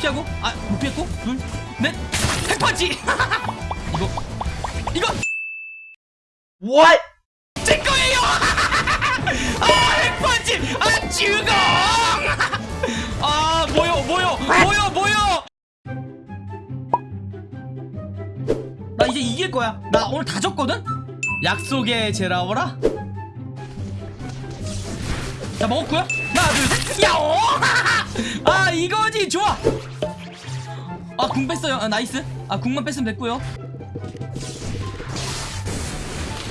피하고? 아못 피했고? 둘넷 핵펀치 이거 이거! What? 제 거예요! 아 핵펀치 아 죽어 아 뭐요 뭐요? 뭐요 뭐요? 나 이제 이길 거야. 나 오늘 다 졌거든? 약속의 제라오라. 자 먹었고요 하나 둘셋. 야오 아 이거지! 좋아 아 궁 뺐어요. 아 nice. 아 궁만 뺐으면 됐고요.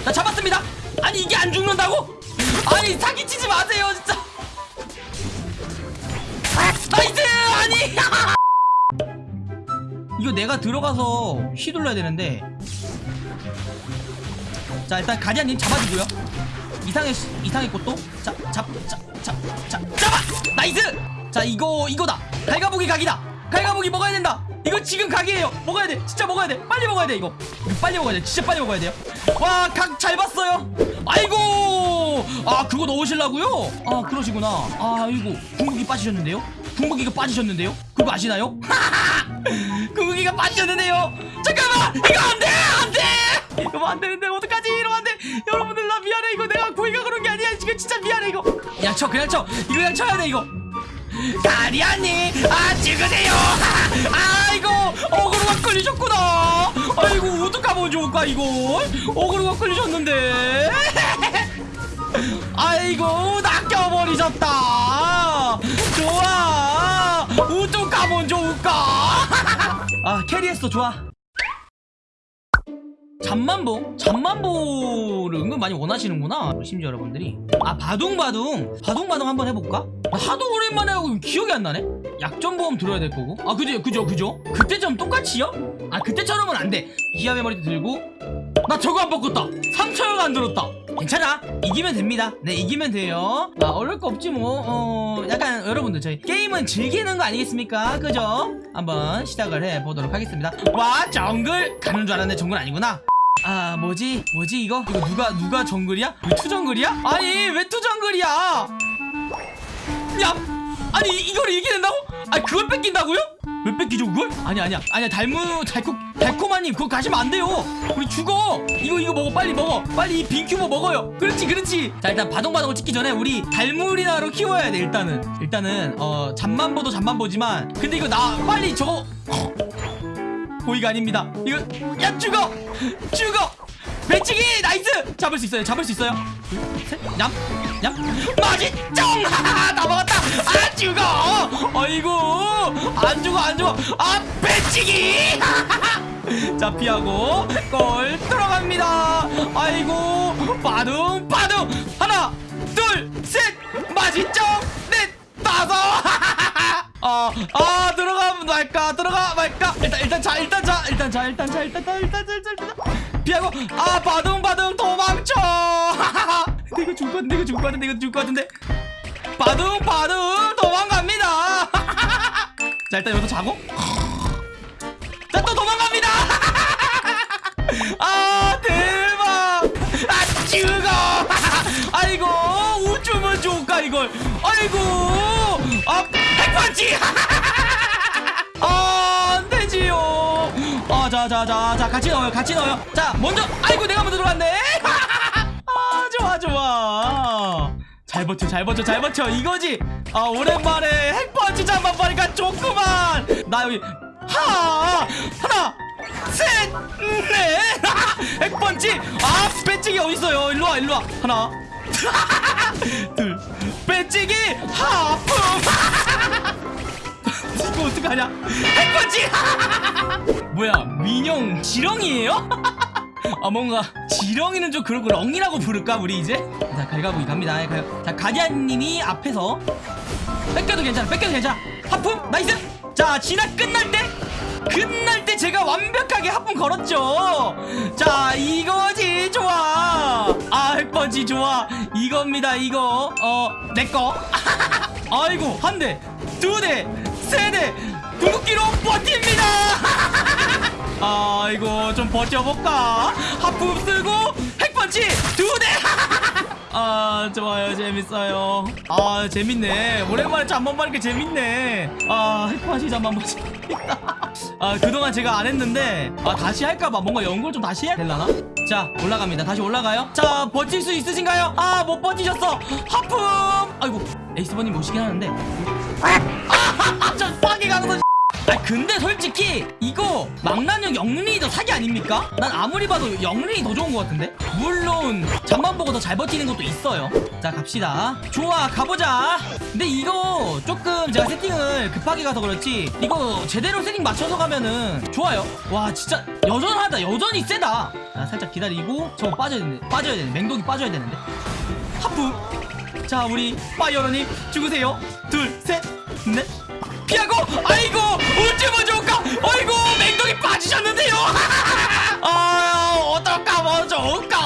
자 잡았습니다. 아니 이게 안 죽는다고? 아니 사기치지 마세요 진짜. nice! 아니! 이거 내가 들어가서 휘둘러야 되는데. 자 일단 가디안님 잡아주고요. 이상의 시- 이상의 꽃도. 자잡잡잡잡 잡아! nice! 자 이거 이거다. 갈가보기 각이다. 갈가보기 먹어야 된다 이거 지금 각이에요. 먹어야 돼. 진짜 먹어야 돼. 빨리 먹어야 돼 이거. 이거 빨리 먹어야 돼. 진짜 빨리 먹어야 돼요. 와 각 잘 봤어요. 아이고! 아 그거 넣으시려고요? 아 그러시구나. 아이고 궁극이 빠지셨는데요? 궁극이가 빠지셨는데요? 그거 아시나요? 궁극이가 빠지셨는데요? 잠깐만! 이거 안돼! 안돼! 이러면 안 되는데 어떡하지? 이러면 안돼! 여러분들 나 미안해. 이거 내가 고의가 그런 게 아니야. 지금 진짜 미안해 이거. 그냥 쳐 그냥 쳐. 이거 그냥 쳐야 돼 이거. 가리아님 아 죽으세요. 아이고 어그로가 끌리셨구나. 아이고 어떡하면 좋을까 이거 어그로가 끌리셨는데. 아이고 낚여버리셨다. 좋아. 어떡하면 좋을까? 아 캐리했어. 좋아. 잠만보? 잠만보를 은근 많이 원하시는구나 심지어 여러분들이. 아 바둥바둥. 바둥바둥 한번 해볼까? 나 하도 오랜만에 하고 기억이 안 나네? 약점보험 들어야 될 거고? 아 그죠 그죠 그죠? 그때처럼 똑같이요? 아 그때처럼은 안돼. 기압의 머리도 들고. 나 저거 안 바꿨다. 3초여가 안 들었다. 괜찮아. 이기면 됩니다. 네 이기면 돼요. 아 어려울 거 없지 뭐 어 약간 여러분들 저희 게임은 즐기는 거 아니겠습니까? 그죠? 한번 시작을 해보도록 하겠습니다. 와 정글! 가는 줄 알았는데 정글 아니구나. 아 뭐지? 뭐지 이거? 이거 누가 누가 정글이야? 왜 투정글이야? 아니 왜 투정글이야. 야 아니 이- 이걸 이기는다고 아니 그걸 뺏긴다고요? 왜 뺏기죠 그걸? 아니 아니야. 아니야 달무 달콤 달콤하님 그거 가시면 안 돼요. 우리 죽어. 이거 이거 먹어 빨리 먹어. 빨리 이 빈큐버 먹어요. 그렇지 그렇지. 자 일단 바동바동을 찍기 전에 우리 달무리나로 키워야 돼 일단은. 일단은 어 잠만 보도 잠만 보지만. 근데 이거 나 빨리 저거. 고의가 아닙니다. 이거 야 죽어, 죽어. 배치기! nice. 잡을 수 있어요. 잡을 수 있어요. 둘, 셋, 얌, 얌. 맛있정. 다 먹었다. 아 죽어. 아이고 안 죽어 안 죽어. 아 배치기. 자 피하고 골 들어갑니다. 아이고 빠둥 빠둥 하나 둘 셋 맛있죠 넷 다섯. 아, 아 들어가 말까 들어가 말까 일단 일단 자 일단 자 일단 자 일단 자 일단 자 일단 자 일단 자 피하고 아 바둥바둥 도망쳐 이거 죽을 것 같은데 이거 죽을 것 같은데 이거 죽을 것 같은데. 바둥바둥 도망갑니다. 자 일단 여기서 자고. 자 또 도망갑니다. 아 대박. 아 죽어. 아이고 우쭈면 좋을까 이걸. 아이고 아 핵펀치. 아 안되지요. 아자자자자 같이 넣어요 같이 넣어요. 자 먼저 아이고 내가 먼저 들어갔네. 아 좋아. 잘 버텨 잘 버텨 잘 버텨. 이거지. 아 오랜만에 핵펀치 잠만 보니까 좋구만. 나 여기 하 하나 셋넷. 핵펀치. 아 배치기 어딨어요? 일로와 일로와. 하나. 둘. 배치기. 하품. 이거 어떡하냐? 핵펀치. 뭐야 민영 지렁이에요? 아 뭔가 지렁이는 좀 그렇고 렁이라고 부를까 우리 이제? 자 갈가보기 갑니다. 가, 자 가디안님이 앞에서 뺏겨도 괜찮아 뺏겨도 괜찮아. 하품 nice! 자 진화 끝날 때 끝날 때 제가 완벽하게 하품 걸었죠. 자 이거지 좋아. 아 핵펀치 좋아. 이겁니다 이거. 어 내꺼 아이고 한대두대세 대. 궁극기로 버팁니다 아이고 좀 버텨볼까? 하품 쓰고 핵펀치 두대! 아 좋아요. 재밌어요. 아 재밌네. 오랜만에 잠만 보니까 재밌네. 아 핵파시 잠만 보재밌다아 그동안 제가 안 했는데 아 다시 할까봐 뭔가 연구를 좀 다시 해야 되려나? 자 올라갑니다. 다시 올라가요. 자 버틸 수 있으신가요? 아 못 버티셨어. 하품! 아이고 에이스버님 오시긴 하는데. 아저 빠개 강선 아 근데 솔직히 이거 망나뇽 영린이 더 사기 아닙니까? 난 아무리 봐도 영린이 더 좋은 것 같은데? 물론 잠만 보고 더 잘 버티는 것도 있어요. 자 갑시다. 좋아 가보자. 근데 이거 조금 제가 세팅을 급하게 가서 그렇지 이거 제대로 세팅 맞춰서 가면은 좋아요. 와 진짜 여전하다. 여전히 세다. 자 살짝 기다리고 저거 빠져야 되는데 빠져야 되는데 맹독이 빠져야 되는데. 하프. 자 우리 파이어러님 죽으세요. 둘 셋 넷 피하고 아이고 어쩌면 좋을까? 아이고 맹독이 빠지셨는데요. 아 어떨까? 뭐 좋을까?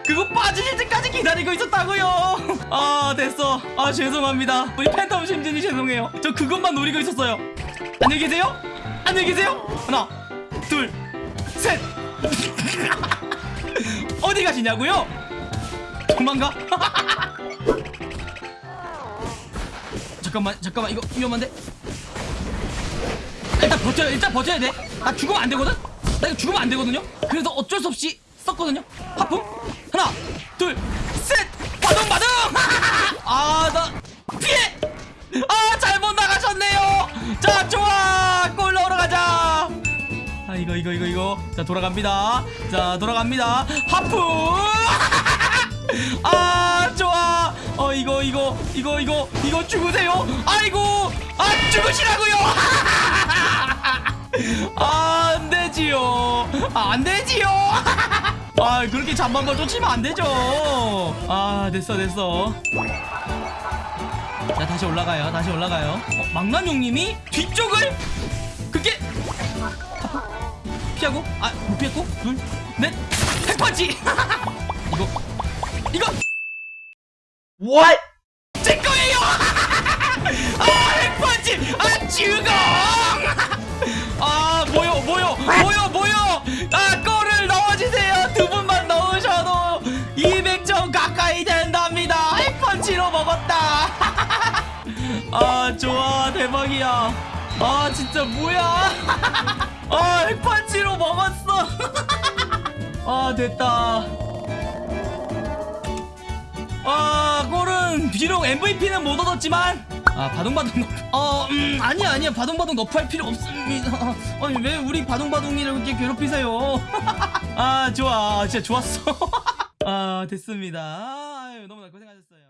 그거 빠지실 때까지 기다리고 있었다고요. 아 됐어. 아 죄송합니다. 우리 팬텀 심진이 죄송해요. 저 그것만 노리고 있었어요. 안녕히 계세요. 안녕히 계세요. 하나 둘셋. 어디 가시냐고요? 도망가 잠깐만 잠깐만. 이거 위험한데? 일단 버텨 일단 버텨야 돼나 죽으면 안 되거든? 나 이거 죽으면 안 되거든요? 그래서 어쩔 수 없이 썼거든요? 하품 하나 둘셋! 바둥 바둥 아나 피해! 아 잘못 나가셨네요! 자 좋아! 골 넣으러 가자! 아 이거 이거 이거 이거. 자 돌아갑니다. 자 돌아갑니다. 하품 아 좋아. 어 이거 이거 이거 이거 이거 죽으세요. 아이고 아 죽으시라고요. 아, 안 되지요. 아, 안 되지요. 아 그렇게 잠만만 쫓으면 안 되죠. 아 됐어 됐어. 자 다시 올라가요. 다시 올라가요. 어, 망나뇽님이 뒤쪽을 그게 피하고? 아못 피했고? 둘넷 핵펀치 What? 제 거예요! 아, 핵펀치! 아, 죽어! 아, 뭐요, 뭐요, 뭐요, 뭐요! 아, 골을 넣어주세요! 두 분만 넣으셔도 200점 가까이 된답니다! 핵펀치로 먹었다! 아, 좋아, 대박이야! 아, 진짜 뭐야! 아, 핵펀치로 먹었어! 아, 됐다. 아 골은 비록 MVP는 못 얻었지만 아 바둥바둥 어 음, 아니야 아니야. 바둥바둥 너프할 필요 없습니다. 아니 왜 우리 바둥바둥이를 이렇게 괴롭히세요? 아 좋아. 진짜 좋았어. 아 됐습니다. 아유, 너무나 고생하셨어요